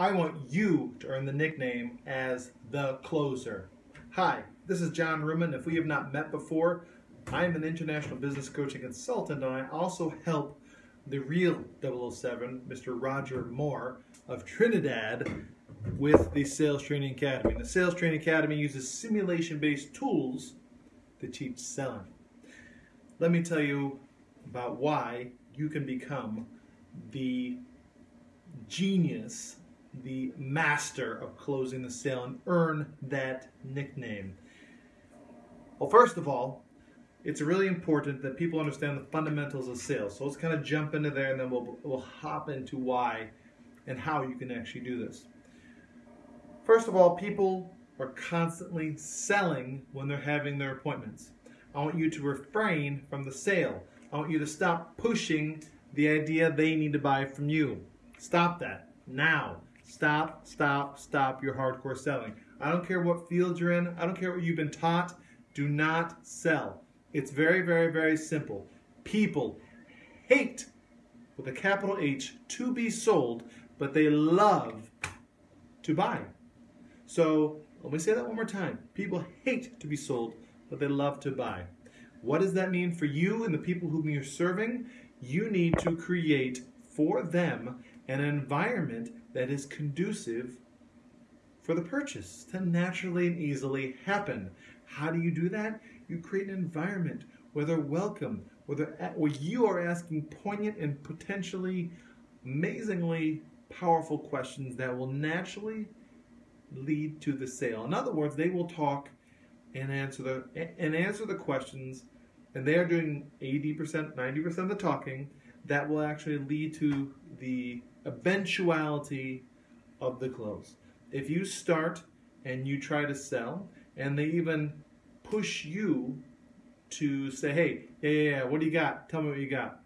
I want you to earn the nickname as the closer. Hi, this is John Ruman. If we have not met before, I am an international business coaching consultant and I also help the real 007, Mr. Roger Moore of Trinidad, with the Sales Training Academy. The Sales Training Academy uses simulation based tools to teach selling. Let me tell you about why you can become the genius, the master of closing the sale and earn that nickname. Well, first of all, it's really important that people understand the fundamentals of sales. So let's kind of jump into there and then we'll, we'll hop into why and how you can actually do this. First of all, people are constantly selling when they're having their appointments. I want you to refrain from the sale. I want you to stop pushing the idea they need to buy from you. Stop that now. Stop, stop, stop your hardcore selling. I don't care what field you're in, I don't care what you've been taught. Do not sell. It's very, very, very simple. People hate, with a capital H, to be sold, but they love to buy. So let me say that one more time. People hate to be sold, but they love to buy. What does that mean for you and the people whom you're serving? You need to create for them an environment that is conducive for the purchase to naturally and easily happen. How do you do that? You create an environment where they're welcome, where, they're, where you are asking poignant and potentially amazingly powerful questions that will naturally lead to the sale. In other words, they will talk and answer the and answer the questions, and they are doing 80%, 90% of the talking that will actually lead to the eventuality of the close. If you start and you try to sell, and they even push you to say, hey, yeah, yeah, yeah, what do you got? Tell me what you got.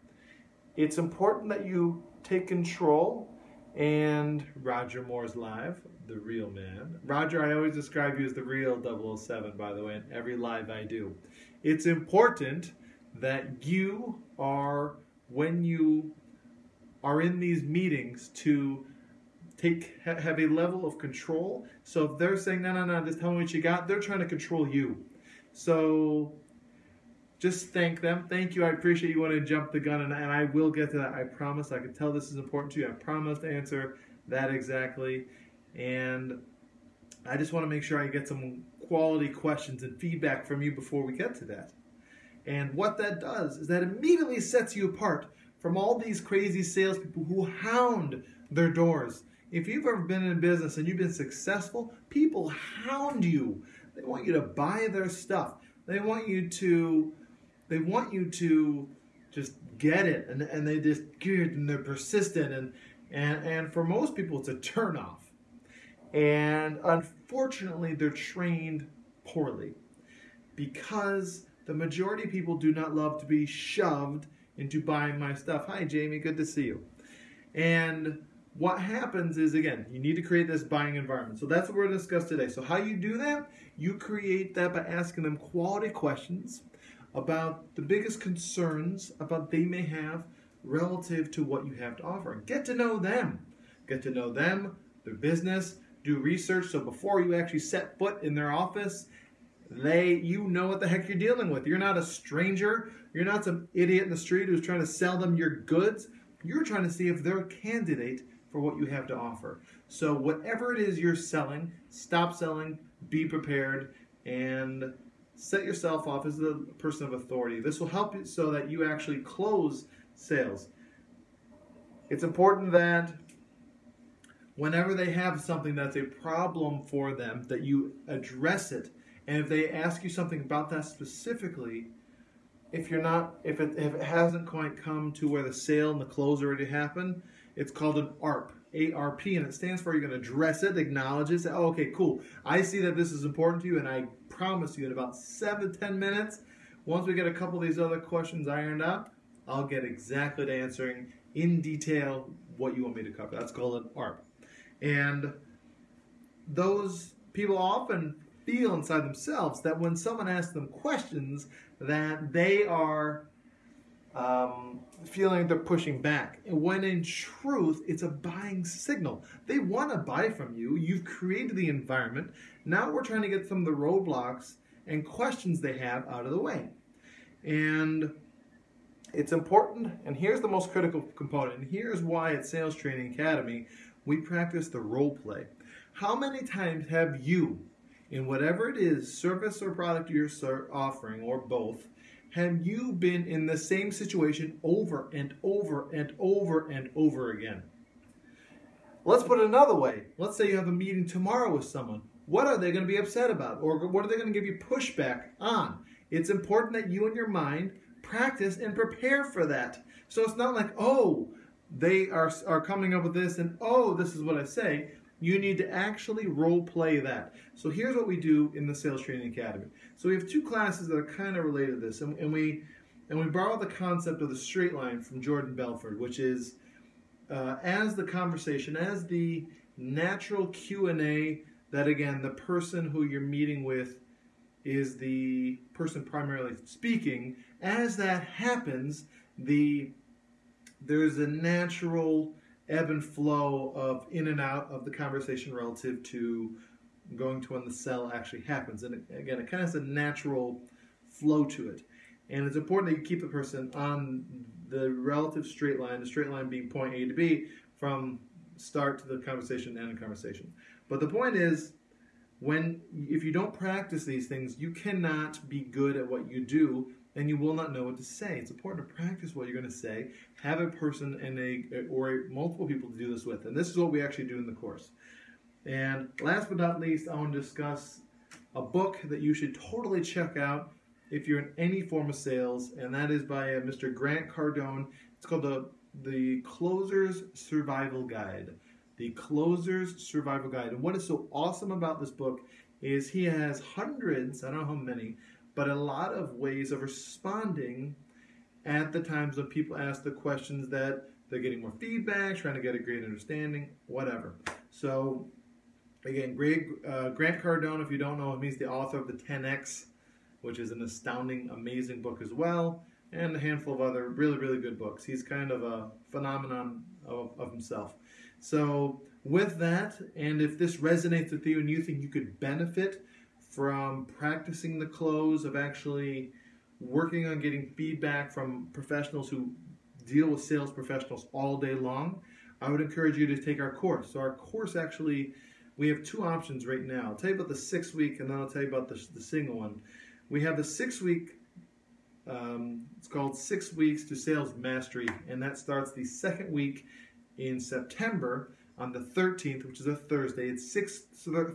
It's important that you take control and Roger Moore's live, the real man. Roger, I always describe you as the real 007, by the way, in every live I do. It's important that you are, when you are in these meetings, to take have a level of control. So if they're saying, no, no, no, just tell me what you got, they're trying to control you. So just thank them. Thank you. I appreciate you want to jump the gun, and, and I will get to that. I promise. I can tell this is important to you. I promise to answer that exactly. And I just want to make sure I get some quality questions and feedback from you before we get to that. And what that does is that immediately sets you apart from all these crazy salespeople who hound their doors. If you've ever been in business and you've been successful, people hound you. They want you to buy their stuff. They want you to they want you to just get it and, and they just get it and they're persistent and, and and for most people it's a turnoff. And unfortunately they're trained poorly because the majority of people do not love to be shoved into buying my stuff. Hi Jamie, good to see you. And what happens is again, you need to create this buying environment. So that's what we're going to discuss today. So how you do that? You create that by asking them quality questions about the biggest concerns about they may have relative to what you have to offer. Get to know them. Get to know them, their business, do research so before you actually set foot in their office, they you know what the heck you're dealing with. You're not a stranger. You're not some idiot in the street who's trying to sell them your goods. You're trying to see if they're a candidate for what you have to offer. So whatever it is you're selling, stop selling, be prepared, and set yourself off as the person of authority. This will help you so that you actually close sales. It's important that whenever they have something that's a problem for them, that you address it. And if they ask you something about that specifically, if you're not, if it, if it hasn't quite come to where the sale and the close already happened, it's called an ARP, ARP, and it stands for you're going to address it, acknowledge it, say, oh, okay, cool. I see that this is important to you, and I promise you in about seven, ten minutes, once we get a couple of these other questions ironed out, I'll get exactly to answering in detail what you want me to cover. That's called an ARP. And those people often feel inside themselves that when someone asks them questions that they are um, feeling they're pushing back. When in truth, it's a buying signal. They want to buy from you. You've created the environment. Now we're trying to get some of the roadblocks and questions they have out of the way. And it's important, and here's the most critical component, and here's why at Sales Training Academy we practice the role play. How many times have you, in whatever it is, service or product you're offering, or both, have you been in the same situation over and over and over and over again? Let's put it another way. Let's say you have a meeting tomorrow with someone. What are they going to be upset about? Or what are they going to give you pushback on? It's important that you in your mind practice and prepare for that. So it's not like, oh, they are, are coming up with this and oh, this is what I say. You need to actually role play that. So here's what we do in the Sales Training Academy. So we have two classes that are kind of related to this, and, and we and we borrow the concept of the straight line from Jordan Belfort, which is uh, as the conversation, as the natural Q and A. That again, the person who you're meeting with is the person primarily speaking. As that happens, the there's a natural ebb and flow of in and out of the conversation relative to going to when the sell actually happens. And again, it kind of has a natural flow to it. And it's important that you keep the person on the relative straight line, the straight line being point A to B, from start to the conversation and end conversation. But the point is, when if you don't practice these things, you cannot be good at what you do and you will not know what to say. It's important to practice what you're going to say. Have a person and a or multiple people to do this with, and this is what we actually do in the course. And last but not least, I want to discuss a book that you should totally check out if you're in any form of sales, and that is by uh, Mr. Grant Cardone. It's called the the Closer's Survival Guide. The Closer's Survival Guide. And what is so awesome about this book is he has hundreds, I don't know how many, but a lot of ways of responding at the times when people ask the questions that they're getting more feedback, trying to get a great understanding, whatever. So, again, Greg, uh, Grant Cardone, if you don't know him, he's the author of the 10X, which is an astounding, amazing book as well, and a handful of other really, really good books. He's kind of a phenomenon of, of himself. So, with that, and if this resonates with you and you think you could benefit from practicing the close, of actually working on getting feedback from professionals who deal with sales professionals all day long, I would encourage you to take our course. So, our course actually, we have two options right now. I'll tell you about the six week and then I'll tell you about the, the single one. We have the six week, um, it's called Six Weeks to Sales Mastery, and that starts the second week in September on the 13th, which is a Thursday. It's six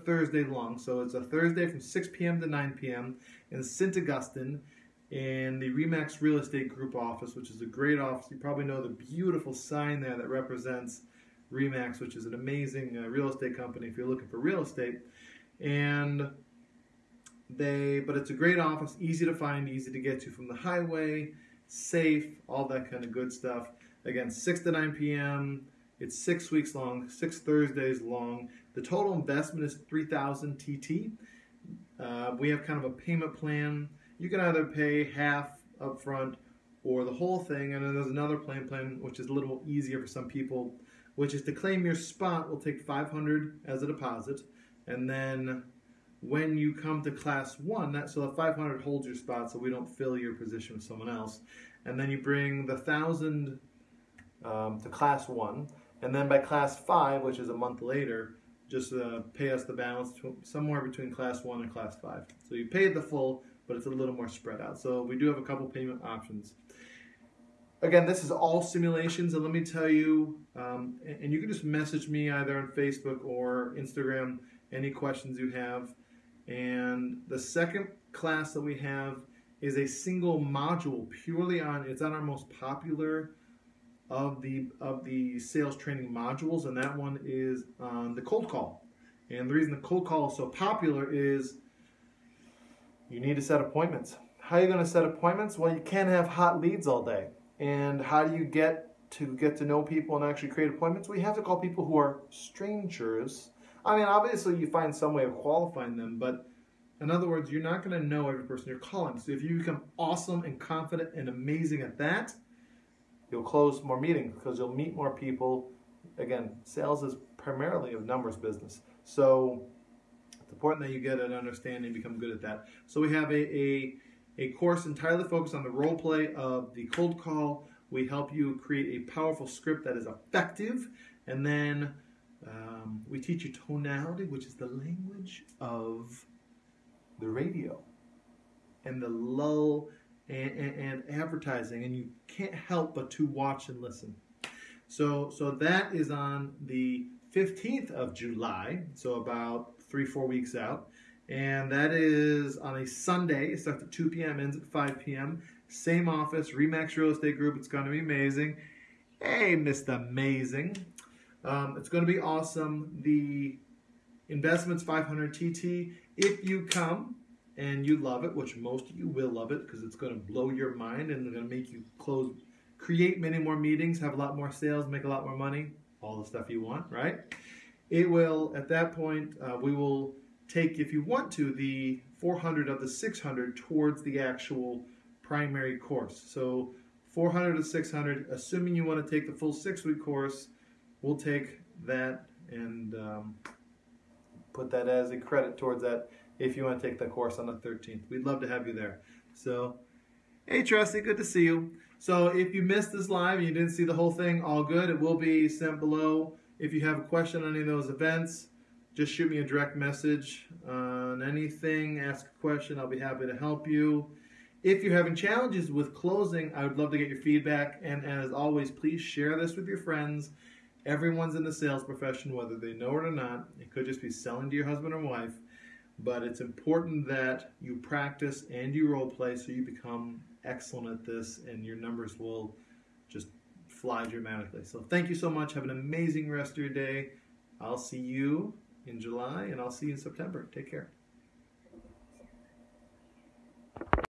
Thursday long, so it's a Thursday from 6 p.m. to 9 p.m. in St. Augustine in the Remax Real Estate Group office, which is a great office. You probably know the beautiful sign there that represents Remax, which is an amazing uh, real estate company if you're looking for real estate. And they, but it's a great office, easy to find, easy to get to from the highway, safe, all that kind of good stuff. Again, 6 to 9 p.m. It's six weeks long, six Thursdays long. The total investment is 3000 TT. Uh, we have kind of a payment plan. You can either pay half up front or the whole thing, and then there's another plan plan which is a little easier for some people, which is to claim your spot. We'll take 500 as a deposit, and then when you come to class one, that so the 500 holds your spot, so we don't fill your position with someone else, and then you bring the thousand um, to class one. And then by class five, which is a month later, just uh, pay us the balance somewhere between class one and class five. So you paid the full, but it's a little more spread out. So we do have a couple payment options. Again, this is all simulations, and let me tell you, um, and you can just message me either on Facebook or Instagram any questions you have. And the second class that we have is a single module purely on, it's on our most popular of the of the sales training modules, and that one is um, the cold call. And the reason the cold call is so popular is you need to set appointments. How are you going to set appointments? Well, you can't have hot leads all day. And how do you get to get to know people and actually create appointments? We have to call people who are strangers. I mean, obviously, you find some way of qualifying them, but in other words, you're not going to know every person you're calling. So if you become awesome and confident and amazing at that, you'll close more meetings because you'll meet more people. Again, sales is primarily a numbers business. So it's important that you get an understanding, become good at that. So we have a, a, a course entirely focused on the role play of the cold call. We help you create a powerful script that is effective. And then um, we teach you tonality, which is the language of the radio and the lull and, and, and, advertising, and you can't help but to watch and listen. So, so that is on the 15th of July, so about three, four weeks out. And that is on a Sunday. It starts at 2 p.m., ends at 5 p.m. Same office, Remax Real Estate Group. It's going to be amazing. Hey, Mr. Amazing. Um, it's going to be awesome. The investment's 500 TT. If you come and you love it, which most of you will love it because it's going to blow your mind and it's going to make you close, create many more meetings, have a lot more sales, make a lot more money, all the stuff you want, right? It will, at that point, uh, we will take, if you want to, the 400 of the 600 towards the actual primary course. So 400 to 600, assuming you want to take the full six week course, we'll take that and um, put that as a credit towards that if you want to take the course on the 13th. We'd love to have you there. So, hey, Trusty, good to see you. So, if you missed this live and you didn't see the whole thing, all good. It will be sent below. If you have a question on any of those events, just shoot me a direct message on anything, ask a question. I'll be happy to help you. If you're having challenges with closing, I would love to get your feedback. And as always, please share this with your friends. Everyone's in the sales profession, whether they know it or not. It could just be selling to your husband or wife. But it's important that you practice and you role play so you become excellent at this and your numbers will just fly dramatically. So thank you so much. Have an amazing rest of your day. I'll see you in July and I'll see you in September. Take care.